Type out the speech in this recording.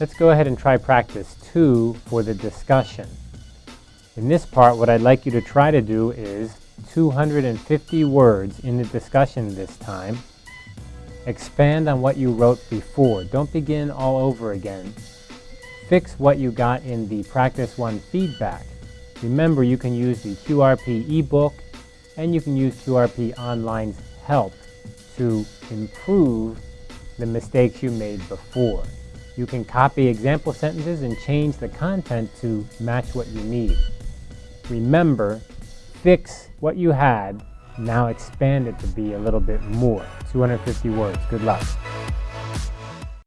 Let's go ahead and try practice two for the discussion. In this part, what I'd like you to try to do is 250 words in the discussion this time. Expand on what you wrote before. Don't begin all over again. Fix what you got in the Practice 1 feedback. Remember, you can use the QRP ebook and you can use QRP Online's help to improve the mistakes you made before. You can copy example sentences and change the content to match what you need. Remember, fix what you had, now expand it to be a little bit more. 250 words. Good luck.